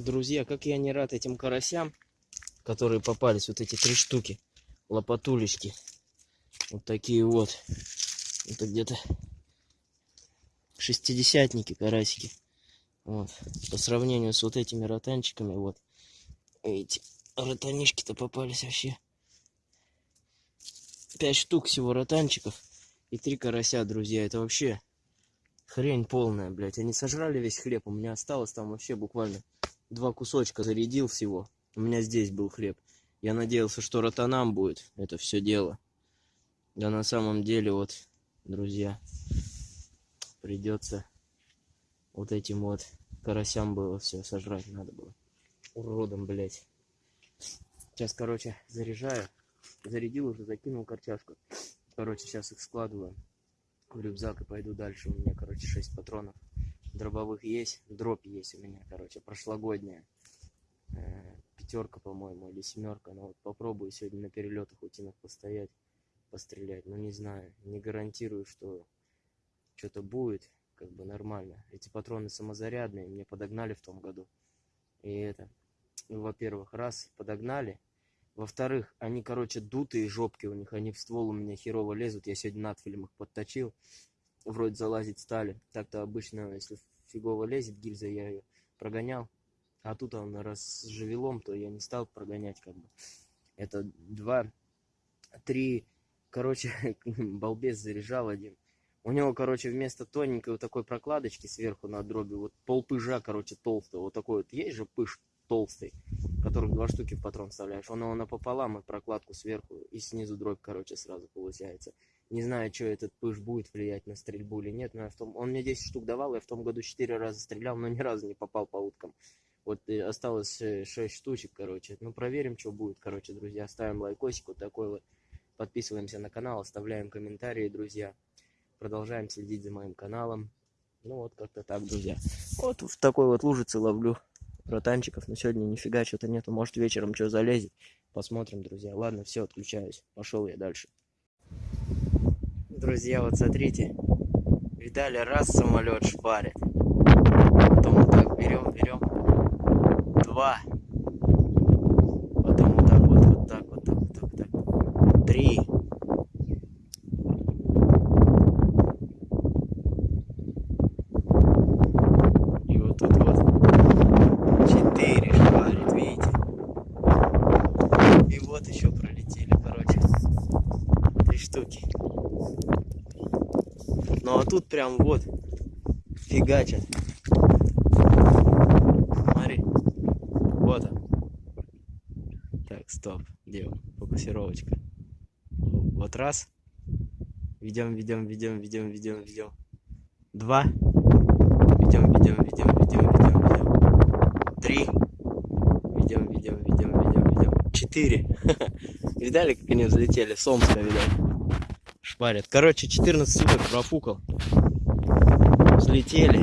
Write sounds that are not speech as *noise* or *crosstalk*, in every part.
Друзья, как я не рад этим карасям, которые попались, вот эти три штуки, лопатулечки. Вот такие вот. Это где-то шестидесятники карасики. Вот. По сравнению с вот этими ротанчиками, вот. Эти ротанишки-то попались вообще. Пять штук всего ротанчиков и три карася, друзья. Это вообще хрень полная, блядь. Они сожрали весь хлеб. У меня осталось там вообще буквально два кусочка зарядил всего. У меня здесь был хлеб. Я надеялся, что ротанам будет это все дело. Да на самом деле, вот, друзья, придется вот этим вот карасям было все сожрать надо было. Уродом, блядь. Сейчас, короче, заряжаю. Зарядил уже, закинул корчашку. Короче, сейчас их складываю в рюкзак и пойду дальше. У меня, короче, 6 патронов. Дробовых есть, дробь есть у меня, короче, прошлогодняя. Э, пятерка, по-моему, или семерка. Но вот попробую сегодня на перелетах утинок постоять, пострелять. Но не знаю, не гарантирую, что что-то будет как бы нормально. Эти патроны самозарядные, мне подогнали в том году. И это, ну, во-первых, раз, подогнали. Во-вторых, они, короче, дутые жопки у них, они в ствол у меня херово лезут. Я сегодня надфилем их подточил вроде залазить стали. Так-то обычно, если фигово лезет гильза, я ее прогонял. А тут он раз с живелом, то я не стал прогонять как бы. Это два, три, короче, *laughs* балбес заряжал один. У него, короче, вместо тоненькой вот такой прокладочки сверху на дроби, вот пол пыжа, короче, толстого, вот такой вот, есть же пыж толстый, которых два штуки в патрон вставляешь. Он его напополам и прокладку сверху, и снизу дробь, короче, сразу получается. Не знаю, что этот пыш будет влиять на стрельбу или нет, но я в том... он мне 10 штук давал, я в том году 4 раза стрелял, но ни разу не попал по уткам. Вот и осталось 6 э, штучек, короче. Ну, проверим, что будет, короче, друзья. Ставим лайкосик вот такой вот. Подписываемся на канал, оставляем комментарии, друзья. Продолжаем следить за моим каналом. Ну, вот как-то так, друзья. Вот в такой вот лужице ловлю ротанчиков. Но сегодня нифига что-то нету. Может, вечером что залезет. Посмотрим, друзья. Ладно, все, отключаюсь. Пошел я дальше. Друзья, вот смотрите. Видали, раз самолет шпарит. Потом вот так берем, берем. Два. Потом вот так вот, вот так, вот так, вот так, вот так. Три. И вот тут вот четыре шпарит, видите? И вот еще пролетели, короче, три штуки. Ну а тут прям вот фигачат. Смотри. Вот он. Так, стоп. Где он? Фокусировочка. Вот раз. Ведем, ведем, ведем, ведем, ведем, ведем. Два. Ведем, ведем, ведем, ведем, ведем, ведем. Три. Ведем, ведем, ведем, ведем, ведем. Четыре. *laughs* Видали, как они взлетели? Сомска, видали? Шпарят. Короче, 14 суток профукал. Взлетели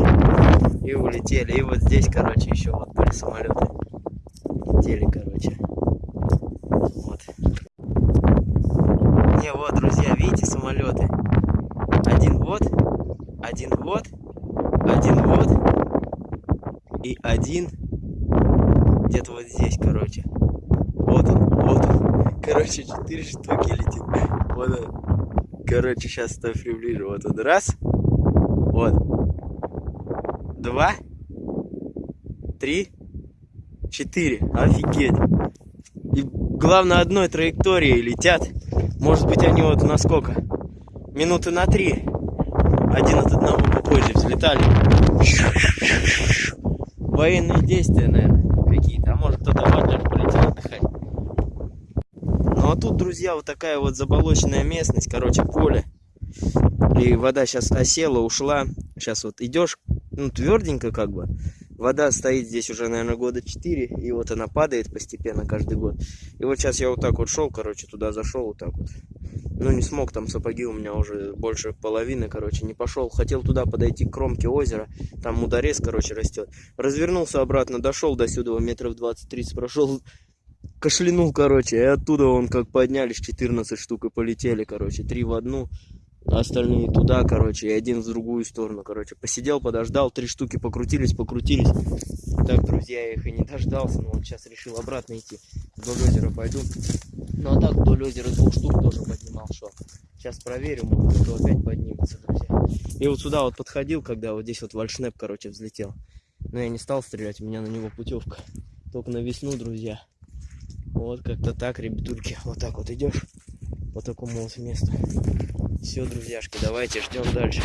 и улетели. И вот здесь, короче, еще вот были самолеты. Летели, короче. Вот. Не, вот, друзья, видите самолеты? Один вот, один вот, один вот и один где-то вот здесь, короче. Вот он, вот он. Короче, четыре штуки летит. Вот он. Короче, сейчас ставь приближу. Вот он. Раз. Вот. Два. Три. Четыре. Офигеть. И главное, одной траектории летят. Может быть, они вот на сколько? Минуты на три. Один от одного попозже взлетали. Военные действия, наверное, какие-то. А может, кто-то в Адлер полетел отдыхать. Ну а тут, друзья, вот такая вот заболоченная местность, короче, поле. И вода сейчас осела, ушла. Сейчас вот идешь, ну, тверденько как бы. Вода стоит здесь уже, наверное, года 4, и вот она падает постепенно каждый год. И вот сейчас я вот так вот шел, короче, туда зашел вот так вот. Ну, не смог, там сапоги у меня уже больше половины, короче, не пошел. Хотел туда подойти к кромке озера, там мудорез, короче, растет. Развернулся обратно, дошел до сюда, метров 20-30 прошел, кашлянул, короче, и оттуда он как поднялись 14 штук и полетели, короче, три в одну, остальные туда, короче, и один в другую сторону, короче. Посидел, подождал, три штуки покрутились, покрутились, Так, друзья, я их и не дождался, но вот сейчас решил обратно идти. Вдоль озера пойду. Ну а так вдоль озера двух штук тоже поднимал шел. Сейчас проверю, может, кто опять поднимется, друзья. И вот сюда вот подходил, когда вот здесь вот вальшнеп, короче, взлетел. Но я не стал стрелять, у меня на него путевка. Только на весну, друзья. Вот как-то так, ребятульки. Вот так вот идешь по такому вот месту. Все, друзьяшки, давайте ждем дальше.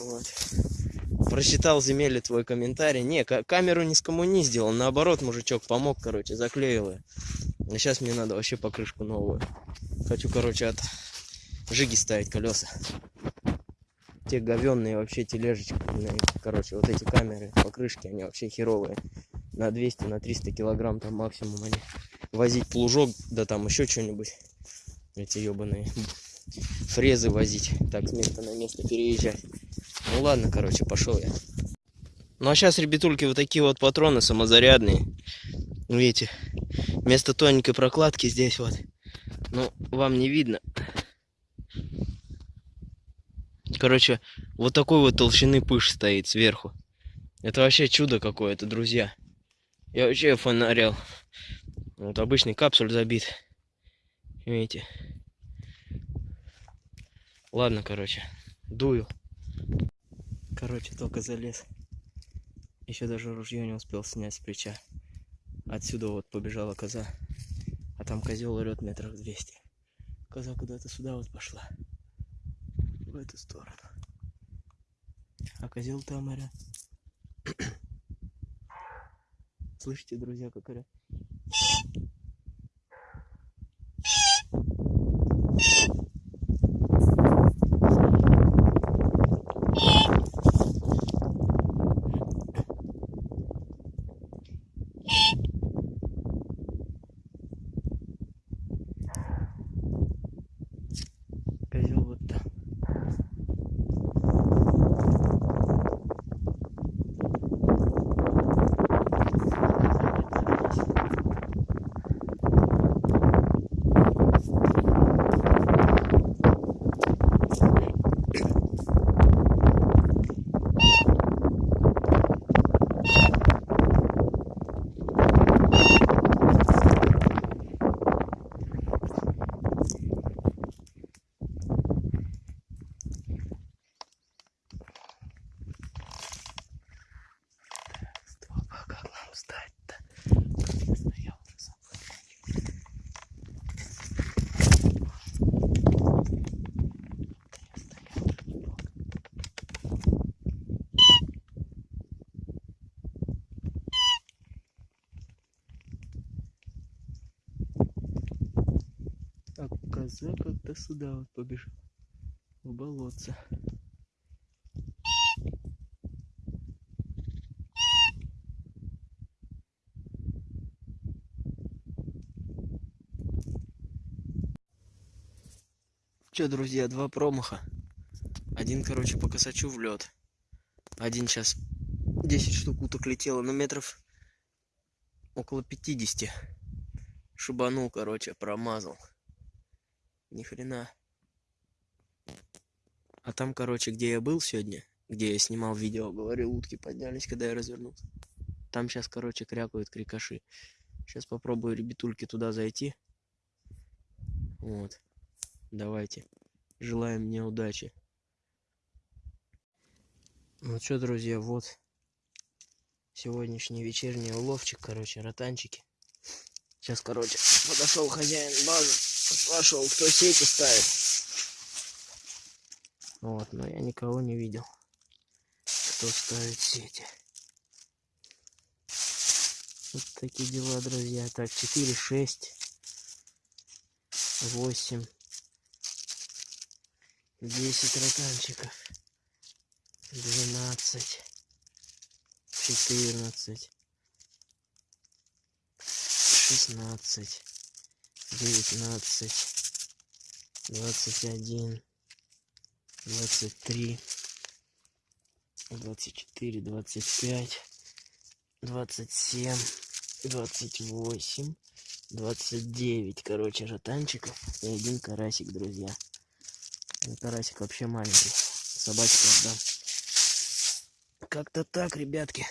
Вот. Прочитал земель твой комментарий. Не, камеру не скоммуниздил, наоборот, мужичок помог, короче, заклеил ее. А сейчас мне надо вообще покрышку новую. Хочу, короче, от жиги ставить колеса. Те говенные вообще тележечки, короче, вот эти камеры, покрышки, они вообще херовые. На 200, на 300 килограмм там максимум они. Возить плужок, да там еще что-нибудь. Эти ебаные фрезы возить. Так, с места на место переезжать. Ну ладно, короче, пошел я. Ну а сейчас, ребятульки, вот такие вот патроны самозарядные. Видите, вместо тоненькой прокладки здесь вот. Ну, вам не видно. Короче, вот такой вот толщины пыш стоит сверху. Это вообще чудо какое-то, друзья. Я вообще фонарил. Вот обычный капсуль забит. Видите? Ладно, короче, дую. Короче, только залез. Еще даже ружье не успел снять с плеча. Отсюда вот побежала коза. А там козел орет метров 200. Коза куда-то сюда вот пошла. В эту сторону. А козел там орет. Слышите, друзья, как орет? Коза как-то сюда вот побежал в болотце Че, друзья, два промаха. Один, короче, по косачу в лед. Один сейчас 10 штук уток летело, на метров около 50. Шибанул, короче, промазал. Ни хрена. А там, короче, где я был сегодня, где я снимал видео, говорил, утки поднялись, когда я развернулся. Там сейчас, короче, крякают крикаши. Сейчас попробую, ребятульки, туда зайти. Вот. Давайте. Желаем мне удачи. Ну что, друзья, вот сегодняшний вечерний уловчик, короче, ротанчики. Сейчас, короче, подошел хозяин базы спрашивал, кто сети ставит. Вот, но я никого не видел, кто ставит сети. Вот такие дела, друзья. Так, 4, 6, 8, 10 ротанчиков, 12, 14, 16, девятнадцать, двадцать один, двадцать три, двадцать четыре, двадцать пять, двадцать семь, двадцать восемь, двадцать девять, короче, ротанчиков и один карасик, друзья. Карасик вообще маленький, собачку отдам. Как-то так, ребятки.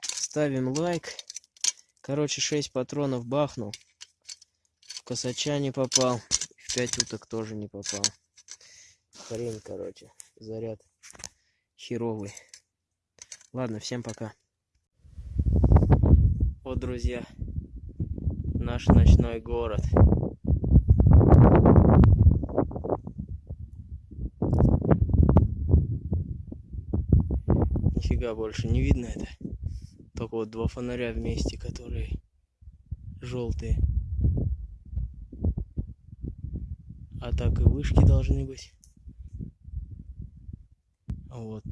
ставим лайк. Короче, 6 патронов бахнул. Косача не попал. В 5 уток тоже не попал. Хрень, короче. Заряд херовый. Ладно, всем пока. Вот, друзья, наш ночной город. Нифига больше не видно это. Только вот два фонаря вместе, которые желтые. А так и вышки должны быть. Вот.